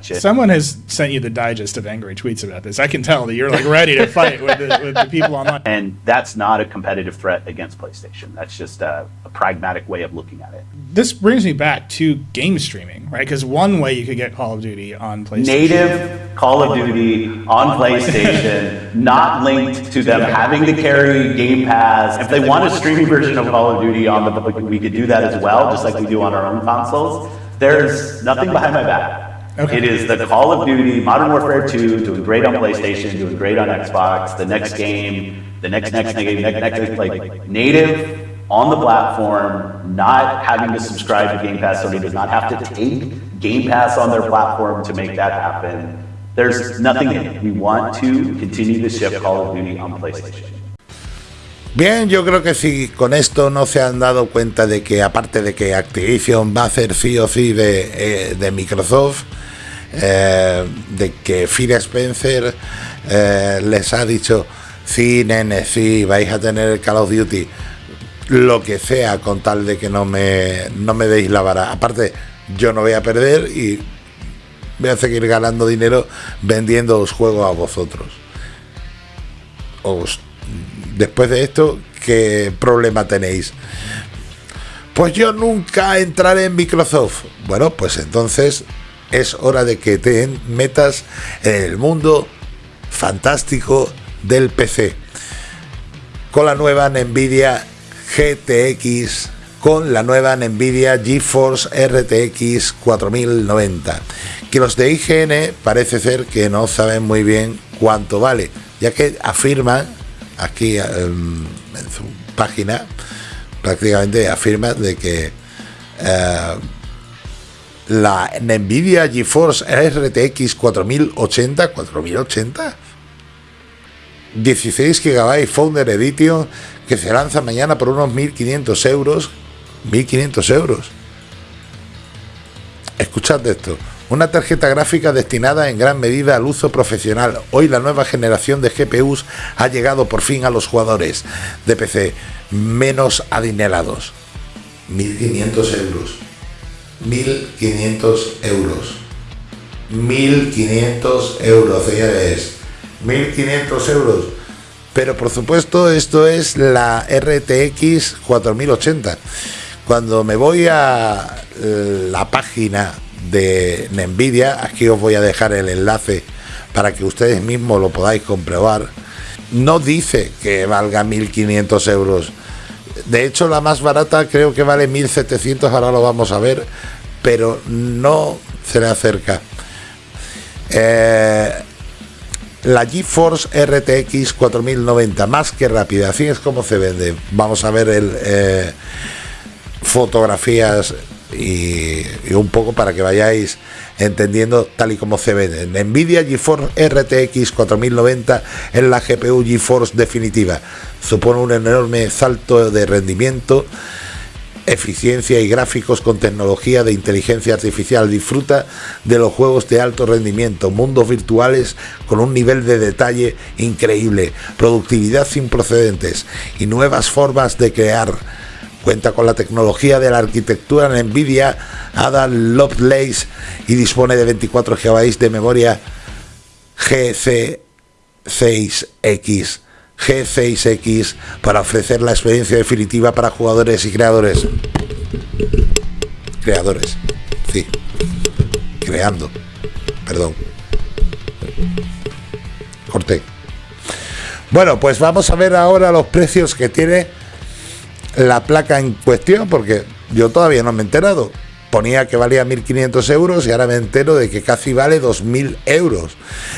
Someone has sent you the digest of angry tweets about this. I can tell that you're like ready to fight with, the, with the people online. And that's not a competitive threat against PlayStation. That's just a, a pragmatic way of looking at it. This brings me back to game streaming, right? Because one way you could get Call of Duty on PlayStation. Native Call of Duty on PlayStation, not linked to them having to carry Game Pass. If they want a streaming version of Call of Duty on the, we could do that as well, just like we do on our own consoles. There's nothing behind my back. Okay. It is the Call of Duty, Modern Warfare 2, doing great on PlayStation, doing great on Xbox, the next game, the next next game, next next like native on the platform, not having to subscribe to Game Pass. Sony does not have to take Game Pass on their platform to make that happen. There's nothing in it. We want to continue to ship Call of Duty on PlayStation. Bien, yo creo que si con esto no se han dado cuenta de que aparte de que Activision va a hacer sí o sí de, eh, Microsoft, eh, de que Phil Spencer eh, les ha dicho, sí, nene, sí, vais a tener Call of Duty, lo que sea, con tal de que no me, no me deis la vara. Aparte, yo no voy a perder y voy a seguir ganando dinero vendiendo los juegos a vosotros. Os, después de esto, ¿qué problema tenéis? Pues yo nunca entraré en Microsoft. Bueno, pues entonces es hora de que te metas en el mundo fantástico del PC. Con la nueva Nvidia GTX, con la nueva Nvidia GeForce RTX 4090. Que los de IGN parece ser que no saben muy bien cuánto vale, ya que afirman aquí em, en su página, prácticamente afirma de que eh, la Nvidia GeForce RTX 4080, 4080, 16 GB Founder Edition que se lanza mañana por unos 1500 euros. 1500 euros. Escuchad esto. Una tarjeta gráfica destinada en gran medida al uso profesional. Hoy la nueva generación de GPUs ha llegado por fin a los jugadores de PC menos adinerados. 1500 euros. 1.500 euros. 1.500 euros, señores. 1.500 euros. Pero por supuesto esto es la RTX 4080. Cuando me voy a la página de Nvidia, aquí os voy a dejar el enlace para que ustedes mismos lo podáis comprobar, no dice que valga 1.500 euros de hecho, la más barata creo que vale 1700, ahora lo vamos a ver, pero no se le acerca. Eh, la GeForce RTX 4090, más que rápida, así es como se vende. Vamos a ver el, eh, fotografías y, un poco para que vayáis entendiendo tal y como se vende. Nvidia GeForce RTX 4090 es la GPU GeForce definitiva. Supone un enorme salto de rendimiento, eficiencia y gráficos con tecnología de inteligencia artificial. Disfruta de los juegos de alto rendimiento, mundos virtuales con un nivel de detalle increíble, productividad sin precedentes y nuevas formas de crear Cuenta con la tecnología de la arquitectura NVIDIA Ada Lovelace y dispone de 24 GB de memoria GC6X. G6X para ofrecer la experiencia definitiva para jugadores y creadores. Creadores, sí. Creando. Perdón. Corté. Bueno, pues vamos a ver ahora los precios que tiene la placa en cuestión, porque yo todavía no me he enterado. Ponía que valía 1.500 euros y ahora me entero de que casi vale 2.000 euros,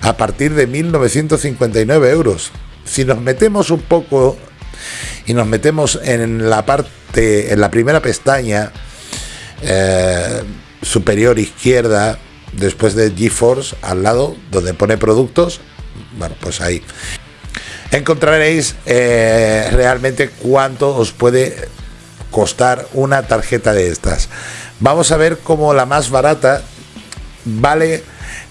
a partir de 1.959 euros. Si nos metemos un poco y nos metemos en la parte, en la primera pestaña eh, superior izquierda, después de GeForce, al lado, donde pone productos, bueno, pues ahí encontraréis eh, realmente cuánto os puede costar una tarjeta de estas. Vamos a ver cómo la más barata vale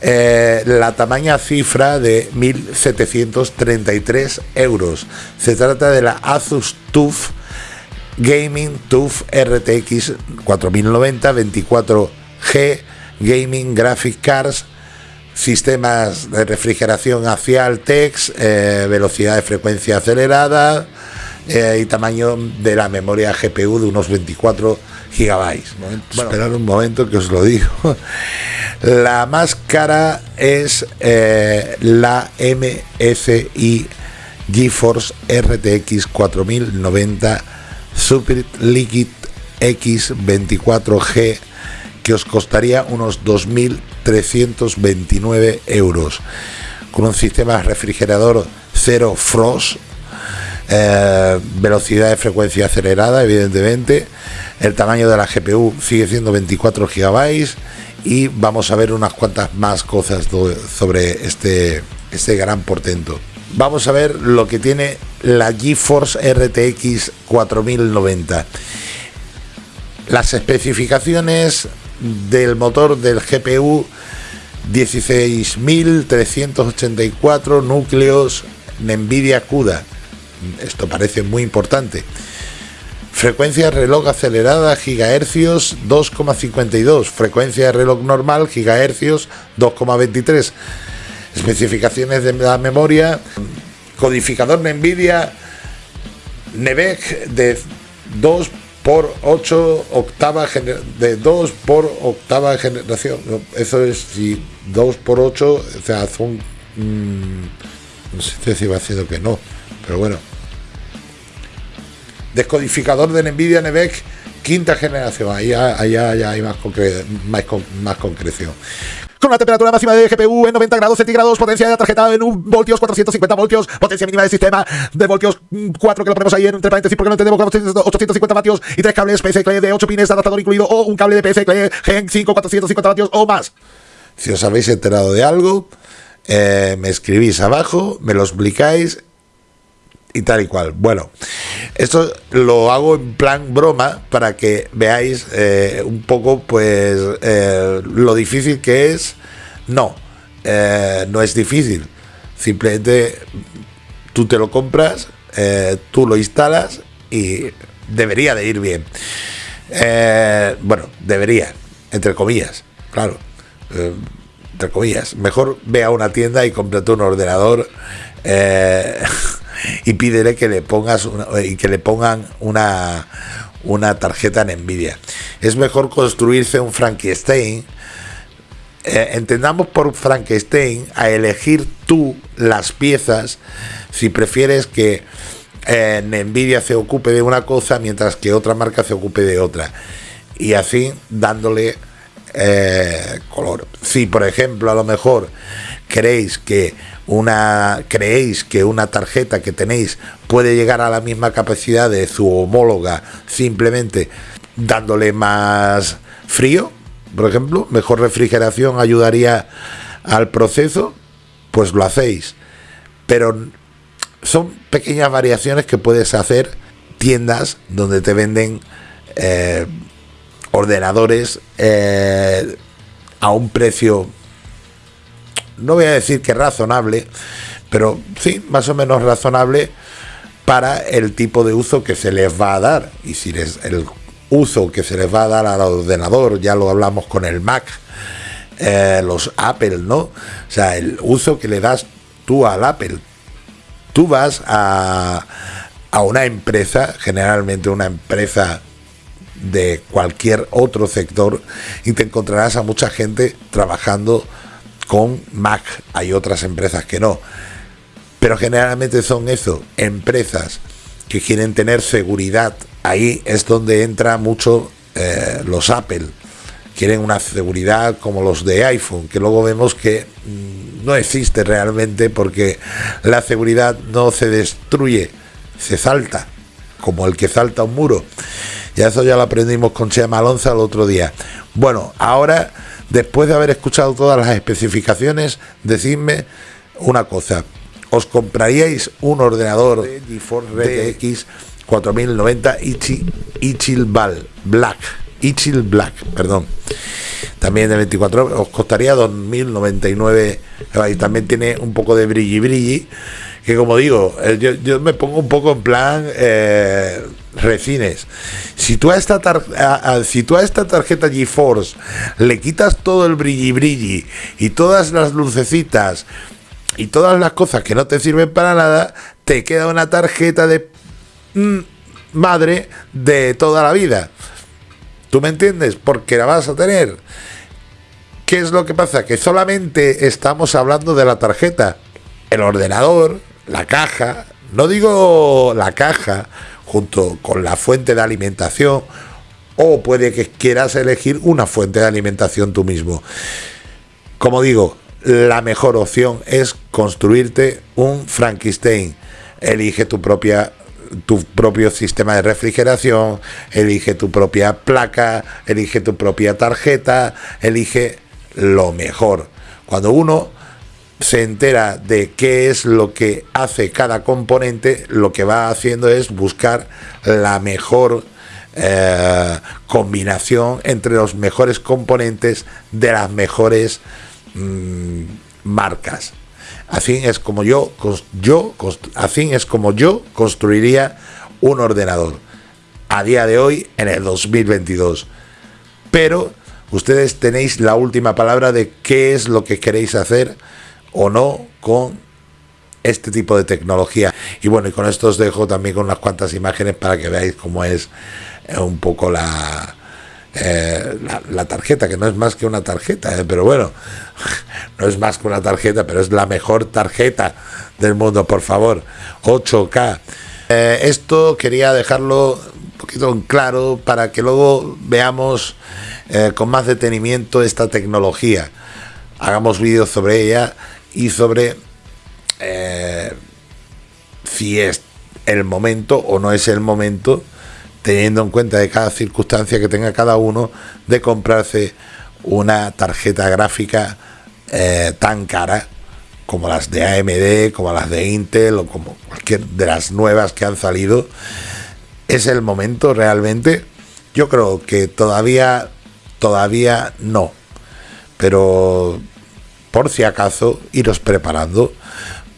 eh, la tamaña cifra de 1.733 euros. Se trata de la Asus TUF Gaming TUF RTX 4090 24G gaming, graphic cards, sistemas de refrigeración axial, TEX, eh, velocidad de frecuencia acelerada eh, y tamaño de la memoria GPU de unos 24 gigabytes. Bueno, Esperad un momento que os lo digo. La más cara es eh, la MSI GeForce RTX 4090 Super Liquid X24G que os costaría unos 2.329 euros con un sistema refrigerador cero frost eh, velocidad de frecuencia acelerada evidentemente el tamaño de la GPU sigue siendo 24 GB y vamos a ver unas cuantas más cosas sobre este, este gran portento vamos a ver lo que tiene la GeForce RTX 4090. Las especificaciones del motor del GPU 16.384 núcleos NVIDIA CUDA. Esto parece muy importante. Frecuencia reloj acelerada gigahercios 2,52. Frecuencia de reloj normal gigahercios 2,23 especificaciones de la memoria, codificador NVIDIA, NEVEC de 2 por 8 octava de 2 por octava generación. Eso es si 2 por 8, o sea, son mm, no sé si va haciendo que no, pero bueno. Descodificador de NVIDIA NEVEC quinta generación, ahí, ahí, hay más, más, más concreción con una temperatura máxima de GPU en 90 grados centígrados, potencia de la tarjeta en 1 voltios, 450 voltios, potencia mínima del sistema de voltios 4 que lo ponemos ahí entre paréntesis porque no entendemos 850 vatios y tres cables PSC de 8 pines adaptador incluido o un cable de PSC Gen 5 450 vatios o más. Si os habéis enterado de algo, eh, me escribís abajo, me lo explicáis y tal y cual. Bueno, esto lo hago en plan broma para que veáis eh, un poco pues eh, lo difícil que es. No, eh, no es difícil. Simplemente tú te lo compras, tú lo instalas y debería de ir bien. bueno, debería, entre comillas, claro. entre comillas. Mejor ve a una tienda y cómprate un ordenador. y pídele que le pongas y que le pongan una, una tarjeta en Nvidia. Es mejor construirse un Frankenstein. Eh, entendamos por Frankenstein a elegir tú las piezas si prefieres que eh, Nvidia se ocupe de una cosa mientras que otra marca se ocupe de otra. Y así dándole eh, color. Si por ejemplo a lo mejor queréis que una creéis que una tarjeta que tenéis puede llegar a la misma capacidad de su homóloga simplemente dándole más frío, por ejemplo, mejor refrigeración ayudaría al proceso, pues lo hacéis. Pero son pequeñas variaciones que puedes hacer tiendas donde te venden eh, ordenadores eh, a un precio no voy a decir que razonable, pero sí, más o menos razonable para el tipo de uso que se les va a dar. Y si es el uso que se les va a dar al ordenador, ya lo hablamos con el Mac, eh, los Apple, ¿no? O sea, el uso que le das tú al Apple. Tú vas a, a una empresa, generalmente una empresa de cualquier otro sector, y te encontrarás a mucha gente trabajando con Mac. Hay otras empresas que no. Pero generalmente son eso, empresas que quieren tener seguridad. Ahí es donde entra mucho eh, los Apple. Quieren una seguridad como los de iPhone, que luego vemos que mm, no existe realmente porque la seguridad no se destruye, se salta, como el que salta un muro. Y eso ya lo aprendimos con Chema Alonso el otro día. Bueno, ahora Después de haber escuchado todas las especificaciones, decidme una cosa. ¿Os compraríais un ordenador de GeForce RTX 4090 Ichilval Black Ichil Black, perdón. También de 24 horas, os costaría 2.099. Y también tiene un poco de brilli brilli. Que como digo, eh, yo, yo me pongo un poco en plan eh, recines. Si tú a esta tar- a- a- si tú a esta tarjeta GeForce le quitas todo el brilli brilli y todas las lucecitas y todas las cosas que no te sirven para nada, te queda una tarjeta de mm, madre de toda la vida. ¿Tú me entiendes? Porque la vas a tener. ¿Qué es lo que pasa? Que solamente estamos hablando de la tarjeta. El ordenador, la caja, no digo la caja, junto con la fuente de alimentación, o puede que quieras elegir una fuente de alimentación tú mismo. Como digo, la mejor opción es construirte un Frankenstein. Elige tu propia tu propio sistema de refrigeración, elige tu propia placa, elige tu propia tarjeta, elige lo mejor. Cuando uno se entera de qué es lo que hace cada componente, lo que va haciendo es buscar la mejor eh, combinación entre los mejores componentes de las mejores mm, marcas. Así es como yo, yo así es como yo construiría un ordenador a día de hoy en el 2022. Pero ustedes tenéis la última palabra de qué es lo que queréis hacer o no con este tipo de tecnología. Y bueno, y con esto os dejo también con unas cuantas imágenes para que veáis cómo es eh, un poco la, eh, la, tarjeta, que no es más que una tarjeta, eh, pero bueno, no es más que una tarjeta, pero es la mejor tarjeta del mundo, por favor, 8K. Eh, esto quería dejarlo un poquito en claro para que luego veamos con más detenimiento esta tecnología. Hagamos vídeos sobre ella y sobre si es el momento o no es el momento, teniendo en cuenta de cada circunstancia que tenga cada uno, de comprarse una tarjeta gráfica eh, tan cara como las de AMD, como las de Intel o como cualquier de las nuevas que han salido. ¿Es el momento realmente? Yo creo que todavía, todavía no. Pero por si acaso, iros preparando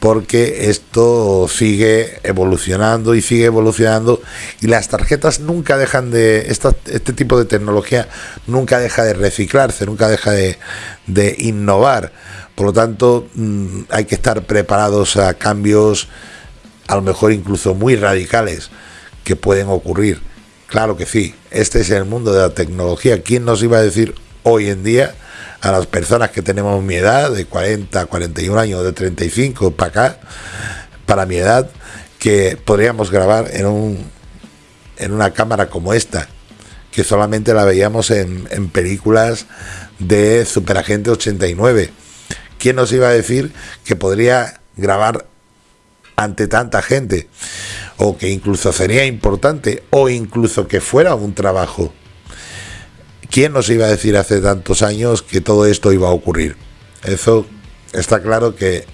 porque esto sigue evolucionando y sigue evolucionando y las tarjetas nunca dejan de esta- este tipo de tecnología nunca deja de reciclarse nunca deja de, de innovar. Por lo tanto mm, hay que estar preparados a cambios a lo mejor incluso muy radicales que pueden ocurrir. Claro que sí este es el mundo de la tecnología. Quién nos iba a decir hoy en día a las personas que tenemos mi edad, de 40, 41 años, de 35 para acá, para mi edad, que podríamos grabar en, un, en una cámara como esta, que solamente la veíamos en, en películas de Superagente 89. ¿Quién nos iba a decir que podría grabar ante tanta gente? O que incluso sería importante, o incluso que fuera un trabajo. ¿Quién nos iba a decir hace tantos años que todo esto iba a ocurrir? Eso está claro que,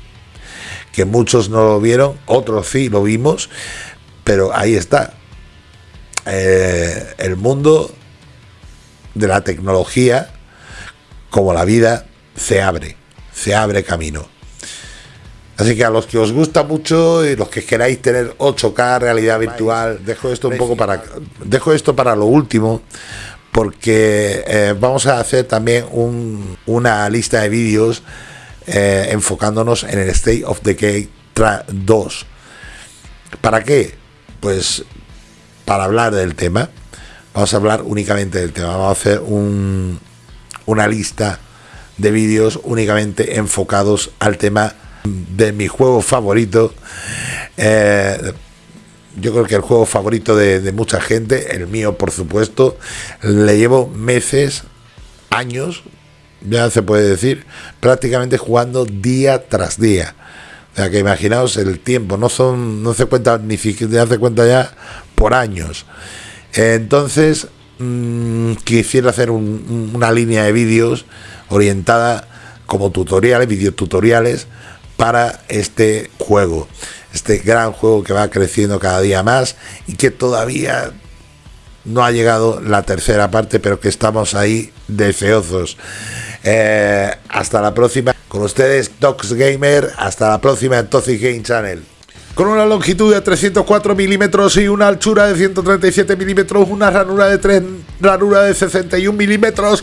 que muchos no lo vieron, otros sí lo vimos, pero ahí está. Eh, el mundo de la tecnología, como la vida, se abre, se abre camino. Así que a los que os gusta mucho y los que queráis tener 8K realidad virtual, dejo esto un poco para dejo esto para lo último porque eh, vamos a hacer también un- una lista de vídeos eh, enfocándonos en el State of Decay tra- 2. ¿Para qué? Pues para hablar del tema. Vamos a hablar únicamente del tema. Vamos a hacer un- una lista de vídeos únicamente enfocados al tema de mi juego favorito. Eh, yo creo que el juego favorito de, mucha gente, el mío por supuesto, le llevo meses, años, ya se puede decir, prácticamente jugando día tras día. O sea que imaginaos el tiempo, no son, no se cuenta ni siquiera hace cuenta ya por años. Entonces, mm, quisiera hacer un- un- una línea de vídeos orientada como tutoriales, videotutoriales para este juego. Este gran juego que va creciendo cada día más y que todavía no ha llegado la tercera parte, pero que estamos ahí deseosos. Eh, hasta la próxima. Con ustedes, Tox Gamer. Hasta la próxima en Toxic Game Channel. Con una longitud de 304 milímetros y una altura de 137 milímetros, una ranura de 3 ranura de 61 milímetros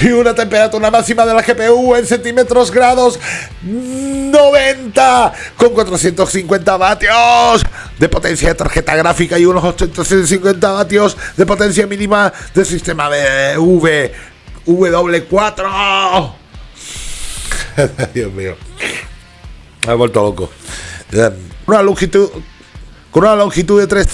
y una temperatura máxima de la GPU en centímetros grados 90 con 450 vatios de potencia de tarjeta gráfica y unos 850 vatios de potencia mínima del sistema de V W4 Dios mío. Me he vuelto loco una longitud, con una longitud de 3...